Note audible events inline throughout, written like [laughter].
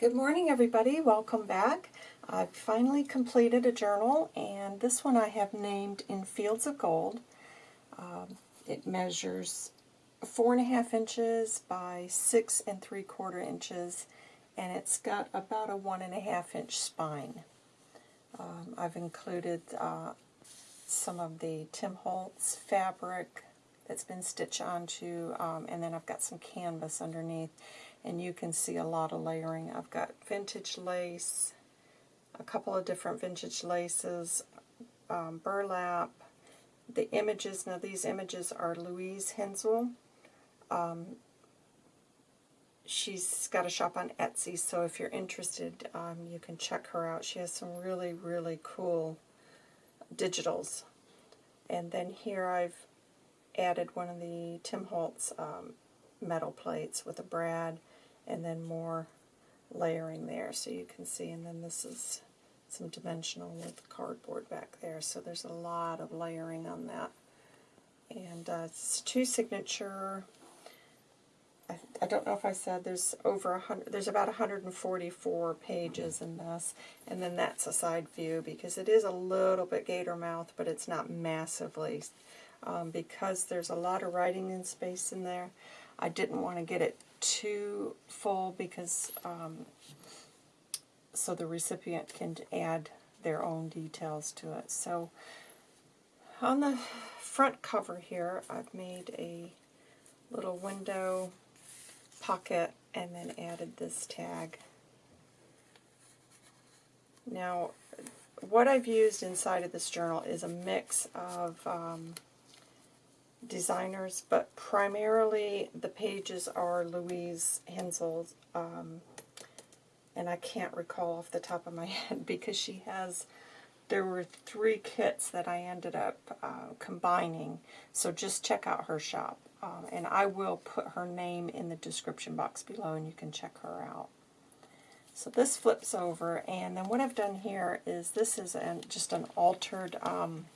Good morning everybody, welcome back. I've finally completed a journal and this one I have named In Fields of Gold. Um, it measures four and a half inches by six and three quarter inches and it's got about a one and a half inch spine. Um, I've included uh, some of the Tim Holtz fabric that's been stitched onto um, and then I've got some canvas underneath and you can see a lot of layering. I've got vintage lace, a couple of different vintage laces, um, burlap, the images, now these images are Louise Hensel. Um, she's got a shop on Etsy, so if you're interested, um, you can check her out. She has some really, really cool digitals. And then here I've added one of the Tim Holtz um, metal plates with a brad and then more layering there. So you can see and then this is some dimensional with cardboard back there. So there's a lot of layering on that. And uh, it's two signature I, I don't know if I said there's over a hundred there's about 144 pages in this. And then that's a side view because it is a little bit gator mouth but it's not massively um, because there's a lot of writing in space in there I didn't want to get it too full because um, so the recipient can add their own details to it. So on the front cover here, I've made a little window pocket and then added this tag. Now, what I've used inside of this journal is a mix of um, designers, but primarily the pages are Louise Hensel's, um, and I can't recall off the top of my [laughs] head because she has, there were three kits that I ended up uh, combining, so just check out her shop. Um, and I will put her name in the description box below and you can check her out. So this flips over, and then what I've done here is this is an, just an altered um,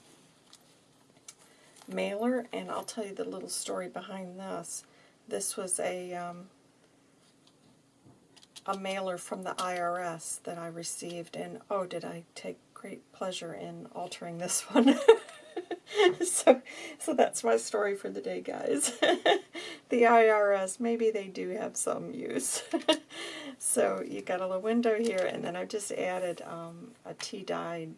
mailer, and I'll tell you the little story behind this. This was a um, a mailer from the IRS that I received, and oh, did I take great pleasure in altering this one. [laughs] so, so that's my story for the day, guys. [laughs] the IRS, maybe they do have some use. [laughs] so you got a little window here, and then I've just added um, a tea-dyed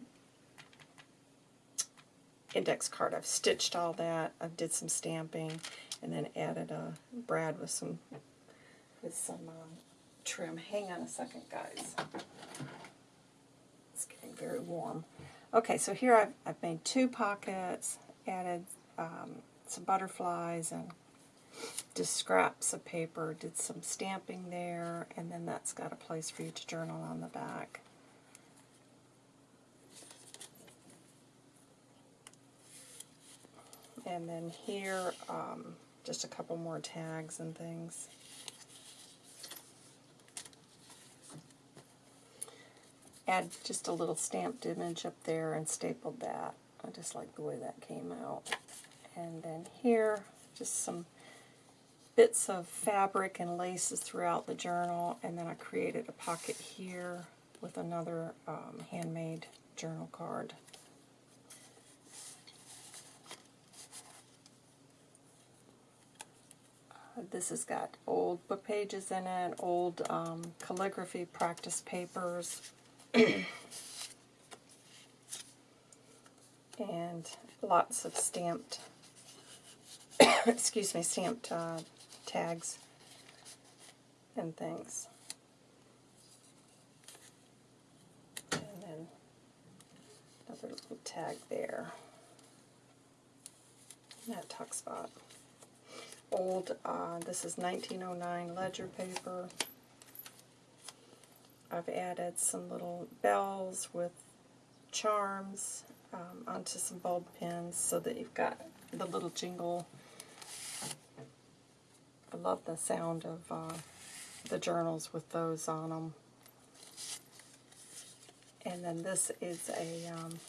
index card. I've stitched all that. I did some stamping and then added a brad with some with some um, trim. Hang on a second, guys. It's getting very warm. Okay, so here I've, I've made two pockets, added um, some butterflies and just scraps of paper, did some stamping there, and then that's got a place for you to journal on the back. And then here, um, just a couple more tags and things. Add just a little stamped image up there and stapled that. I just like the way that came out. And then here, just some bits of fabric and laces throughout the journal, and then I created a pocket here with another um, handmade journal card. This has got old book pages in it, old um, calligraphy practice papers, and lots of stamped, [coughs] excuse me, stamped uh, tags and things. And then another little tag there. that tuck spot old, uh, this is 1909 ledger paper. I've added some little bells with charms um, onto some bulb pins so that you've got the little jingle. I love the sound of uh, the journals with those on them. And then this is a um,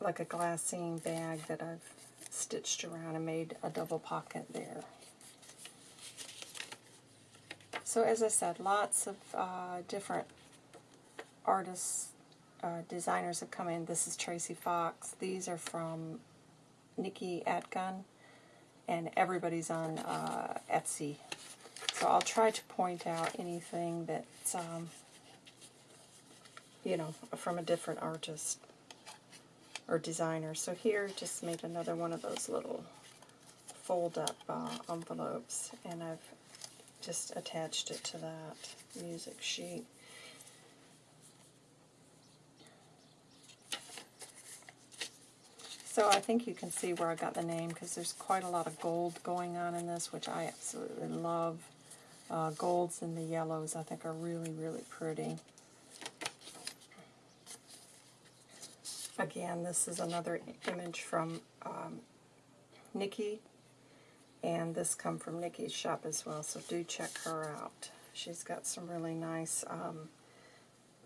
like a glassine bag that I've stitched around and made a double pocket there. So as I said, lots of uh, different artists, uh, designers have come in. This is Tracy Fox. These are from Nikki Atgun, and everybody's on uh, Etsy. So I'll try to point out anything that's, um, you know, from a different artist or designer. So here, just made another one of those little fold-up uh, envelopes, and I've just attached it to that music sheet. So I think you can see where I got the name because there's quite a lot of gold going on in this, which I absolutely love. Uh, golds and the yellows I think are really, really pretty. Again, this is another image from um, Nikki, and this come from Nikki's shop as well, so do check her out. She's got some really nice um,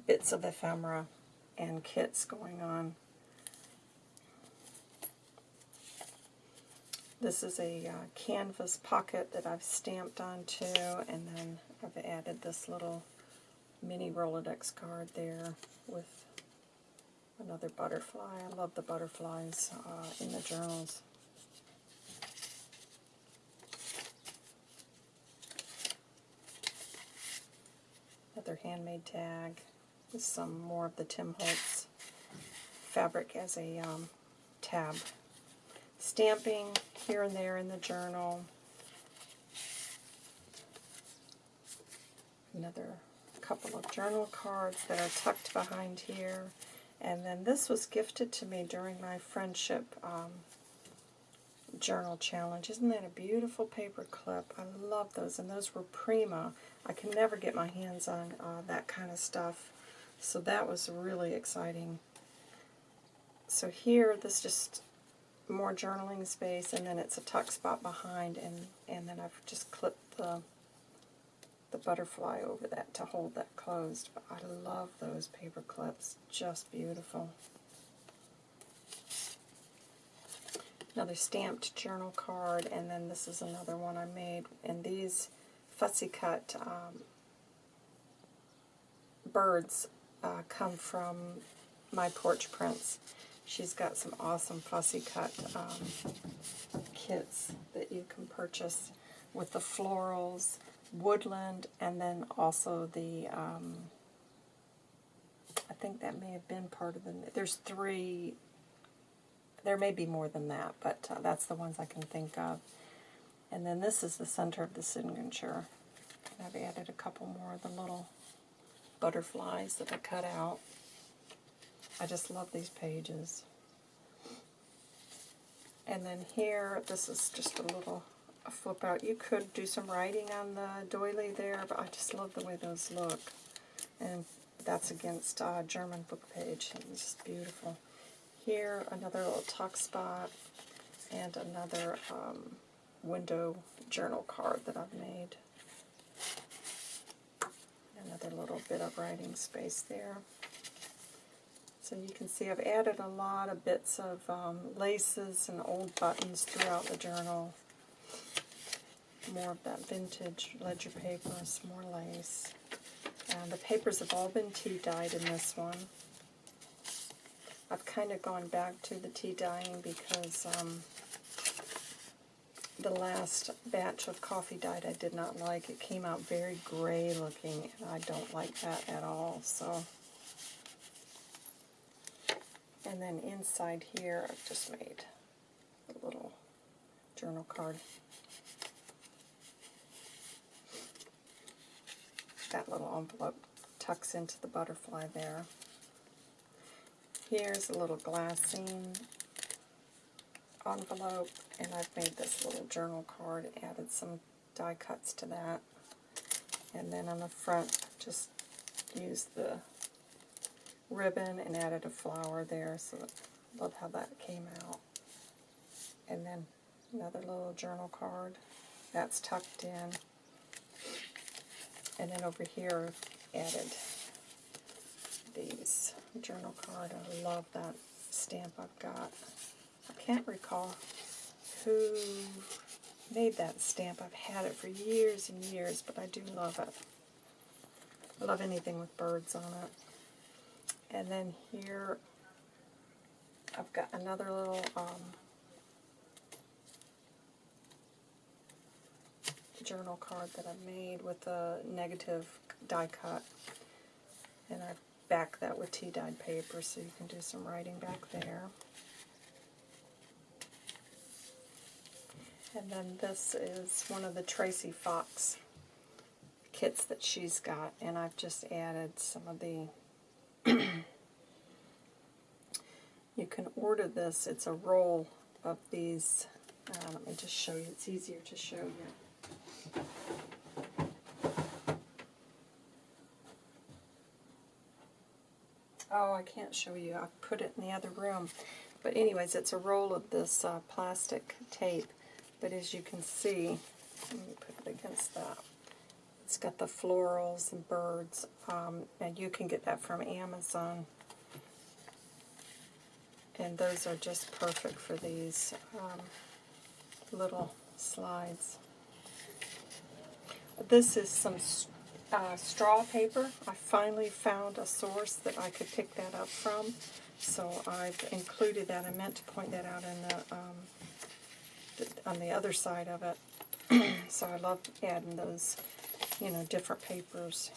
bits of ephemera and kits going on. This is a uh, canvas pocket that I've stamped onto, and then I've added this little mini Rolodex card there with another butterfly. I love the butterflies uh, in the journals. Another handmade tag with some more of the Tim Holtz fabric as a um, tab stamping here and there in the journal. Another couple of journal cards that are tucked behind here. And then this was gifted to me during my friendship um, journal challenge. Isn't that a beautiful paper clip? I love those, and those were Prima. I can never get my hands on uh, that kind of stuff, so that was really exciting. So here, this just more journaling space, and then it's a tuck spot behind, and, and then I've just clipped the, the butterfly over that to hold that closed. But I love those paper clips, just beautiful. Another stamped journal card, and then this is another one I made, and these fussy cut um, birds uh, come from my porch prints. She's got some awesome fussy cut um, kits that you can purchase with the florals, woodland, and then also the, um, I think that may have been part of the, there's three, there may be more than that, but uh, that's the ones I can think of. And then this is the center of the signature. And I've added a couple more of the little butterflies that I cut out. I just love these pages. And then here, this is just a little flip out. You could do some writing on the doily there, but I just love the way those look. And that's against uh, German book page. It's just beautiful. Here, another little tuck spot, and another um, window journal card that I've made. Another little bit of writing space there. So you can see I've added a lot of bits of um, laces and old buttons throughout the journal. More of that vintage ledger paper, some more lace. And the papers have all been tea dyed in this one. I've kind of gone back to the tea dyeing because um, the last batch of coffee dyed I did not like. It came out very gray looking, and I don't like that at all. So and then inside here, I've just made a little journal card. That little envelope tucks into the butterfly there. Here's a little glassine envelope, and I've made this little journal card, added some die cuts to that. And then on the front, just used the ribbon and added a flower there, so love how that came out. And then another little journal card that's tucked in. And then over here I added these journal card. I love that stamp I've got. I can't recall who made that stamp. I've had it for years and years, but I do love it. I love anything with birds on it. And then here, I've got another little um, journal card that I made with a negative die cut. And I back that with tea dyed paper so you can do some writing back there. And then this is one of the Tracy Fox kits that she's got, and I've just added some of the... [clears throat] you can order this, it's a roll of these, uh, let me just show you, it's easier to show you. Oh, I can't show you. I put it in the other room. But anyways, it's a roll of this uh, plastic tape. But as you can see, let me put it against that. It's got the florals and birds. Um, and you can get that from Amazon. And those are just perfect for these um, little slides. This is some uh, straw paper. I finally found a source that I could pick that up from. So I've included that. I meant to point that out in the, um, the on the other side of it. [clears throat] so I love adding those, you know, different papers.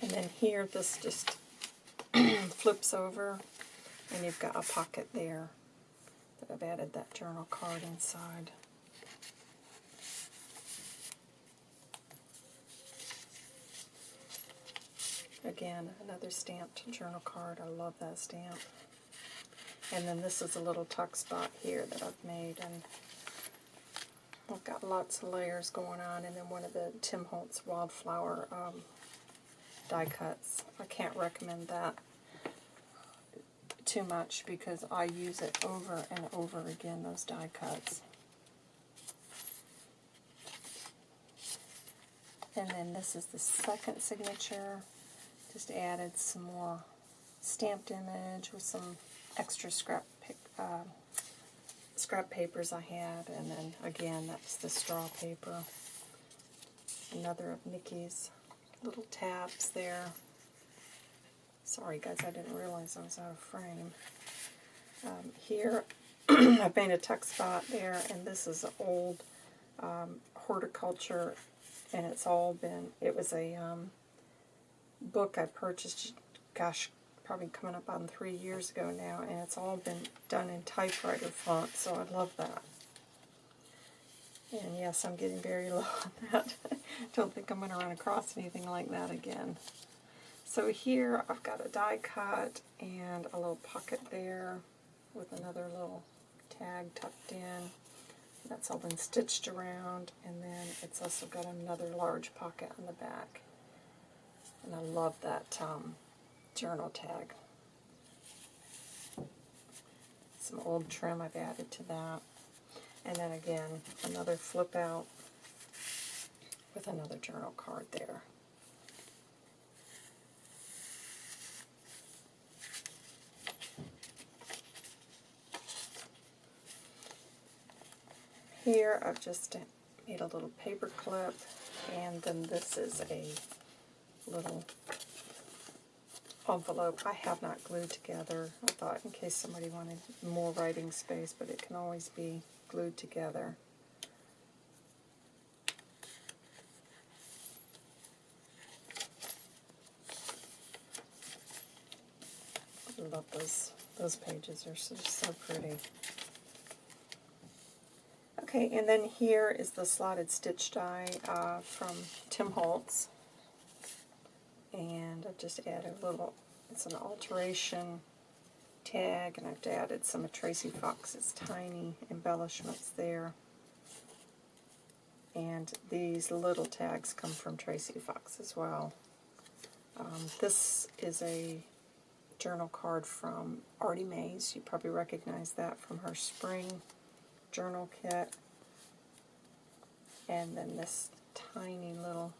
And then here, this just [clears throat] flips over, and you've got a pocket there that I've added that journal card inside. Again, another stamped journal card. I love that stamp. And then this is a little tuck spot here that I've made. And I've got lots of layers going on. And then one of the Tim Holtz Wildflower um, die cuts. I can't recommend that too much because I use it over and over again, those die cuts. And then this is the second signature. Just added some more stamped image with some extra scrap uh, scrap papers I had, and then again that's the straw paper. Another of Nikki's little tabs there. Sorry guys, I didn't realize I was out of frame. Um, here [clears throat] I've made a tuck spot there, and this is an old um, horticulture, and it's all been, it was a um, book I purchased, gosh, probably coming up on three years ago now, and it's all been done in typewriter font, so I love that. And yes, I'm getting very [laughs] low on that. [laughs] Don't think I'm going to run across anything like that again. So here I've got a die cut and a little pocket there with another little tag tucked in. That's all been stitched around, and then it's also got another large pocket on the back. And I love that um, journal tag. Some old trim I've added to that. And then again, another flip out with another journal card there. Here I've just made a little paper clip and then this is a little envelope I have not glued together. I thought in case somebody wanted more writing space, but it can always be glued together. I love those, those pages, they're so, so pretty. Okay, and then here is the slotted stitch die uh, from Tim Holtz and I've just added a little, it's an alteration tag, and I've added some of Tracy Fox's tiny embellishments there. And these little tags come from Tracy Fox as well. Um, this is a journal card from Artie Mays. You probably recognize that from her spring journal kit. And then this tiny little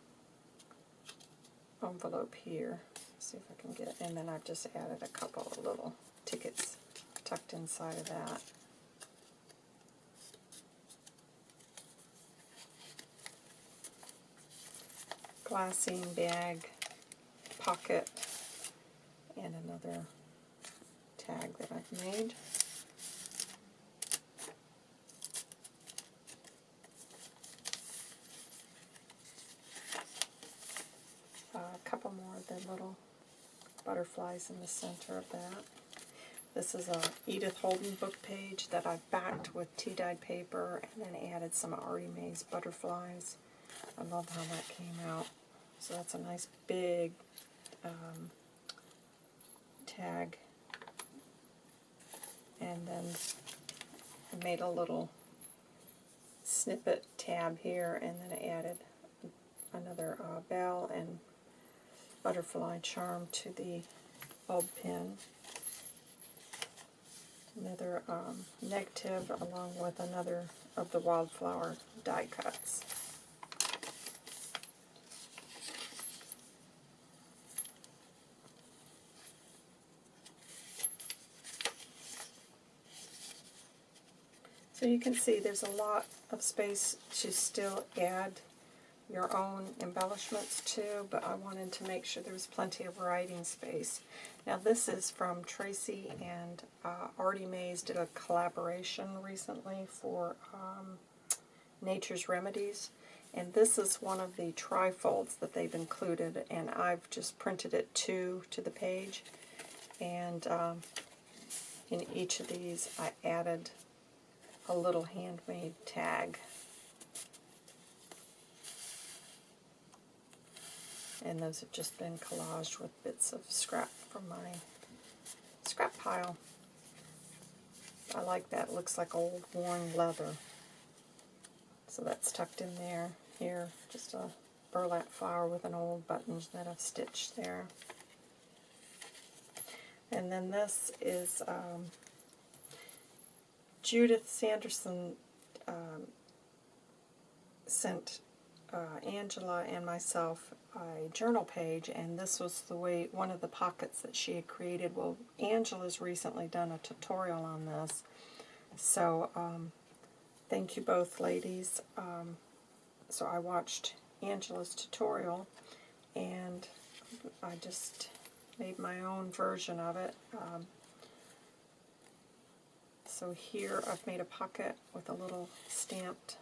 envelope here. Let's see if I can get it. And then I've just added a couple of little tickets tucked inside of that. Glassine bag pocket and another tag that I've made. Butterflies in the center of that. This is a Edith Holden book page that I've backed with tea-dyed paper and then added some Artie Mays butterflies. I love how that came out. So that's a nice big um, tag. And then I made a little snippet tab here and then I added another uh, bell and butterfly charm to the bulb pin. Another um, negative along with another of the wildflower die cuts. So you can see there's a lot of space to still add your own embellishments too, but I wanted to make sure there was plenty of writing space. Now this is from Tracy and uh, Artie Mays did a collaboration recently for um, Nature's Remedies. And this is one of the trifolds that they've included, and I've just printed it two to the page. And um, in each of these, I added a little handmade tag. And those have just been collaged with bits of scrap from my scrap pile. I like that. It looks like old worn leather. So that's tucked in there. Here, just a burlap flower with an old button that I've stitched there. And then this is um, Judith Sanderson um, sent uh, Angela and myself a journal page, and this was the way one of the pockets that she had created. Well, Angela's recently done a tutorial on this, so um, thank you both ladies. Um, so I watched Angela's tutorial, and I just made my own version of it. Um, so here I've made a pocket with a little stamped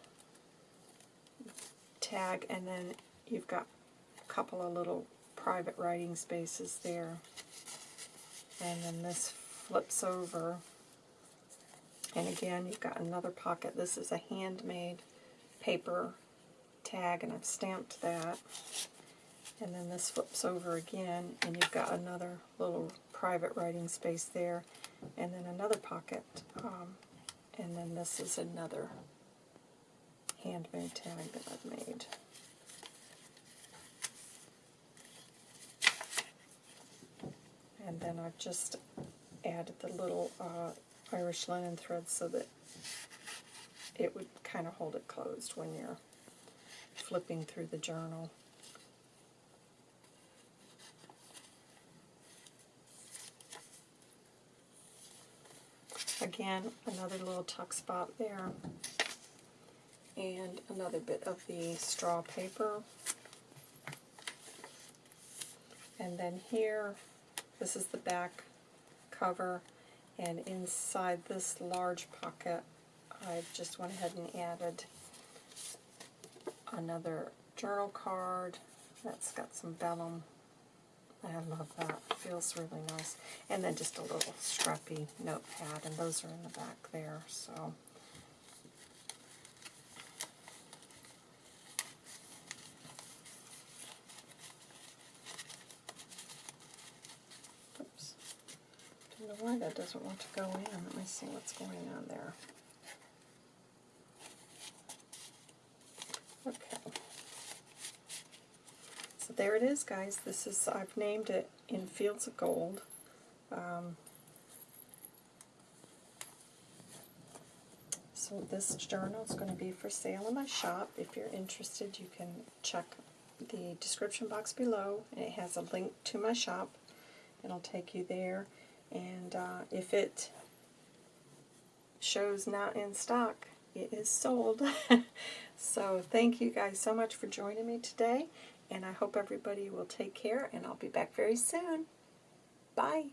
tag, and then you've got a couple of little private writing spaces there. And then this flips over. And again, you've got another pocket. This is a handmade paper tag, and I've stamped that. And then this flips over again, and you've got another little private writing space there and then another pocket, um, and then this is another handmade tag that I've made. And then I've just added the little uh, Irish linen thread so that it would kind of hold it closed when you're flipping through the journal. Again, another little tuck spot there. And another bit of the straw paper. And then here, this is the back cover. And inside this large pocket, I just went ahead and added another journal card that's got some vellum I love that. It feels really nice. And then just a little scrappy notepad, and those are in the back there. So. Oops. Don't know why that doesn't want to go in. Let me see what's going on there. Okay So there it is, guys. This is, I've named it In Fields of Gold. Um, so this journal is going to be for sale in my shop. If you're interested, you can check the description box below. It has a link to my shop. It'll take you there. And uh, if it shows not in stock, it is sold. [laughs] so thank you guys so much for joining me today And I hope everybody will take care, and I'll be back very soon. Bye.